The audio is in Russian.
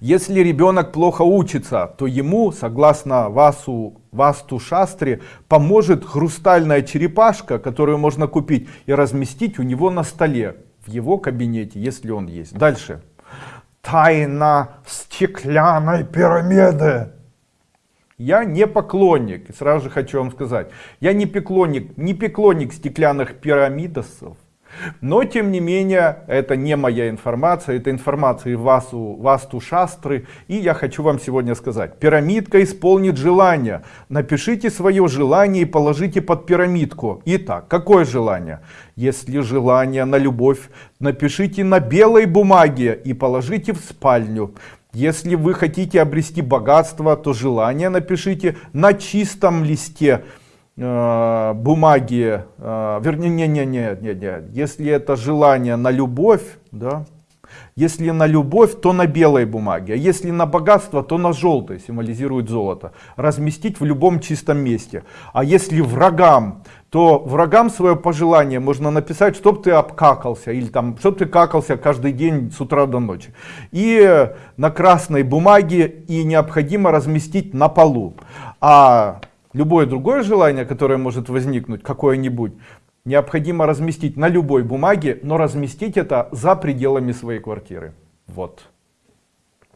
Если ребенок плохо учится, то ему, согласно Васу, Васту Шастре, поможет хрустальная черепашка, которую можно купить и разместить у него на столе, в его кабинете, если он есть. Дальше. Тайна стеклянной пирамиды. Я не поклонник, сразу же хочу вам сказать, я не поклонник, не поклонник стеклянных пирамидосов, но, тем не менее, это не моя информация, это информация Васу, Васту Шастры. И я хочу вам сегодня сказать, пирамидка исполнит желание. Напишите свое желание и положите под пирамидку. Итак, какое желание? Если желание на любовь, напишите на белой бумаге и положите в спальню. Если вы хотите обрести богатство, то желание напишите на чистом листе бумаги, э, вернее, не, не, не, не, не, если это желание на любовь, да, если на любовь, то на белой бумаге, а если на богатство, то на желтой, символизирует золото. Разместить в любом чистом месте. А если врагам, то врагам свое пожелание можно написать, чтоб ты обкакался, или там, чтоб ты какался каждый день с утра до ночи. И на красной бумаге и необходимо разместить на полу. А любое другое желание, которое может возникнуть, какое-нибудь, необходимо разместить на любой бумаге, но разместить это за пределами своей квартиры. Вот.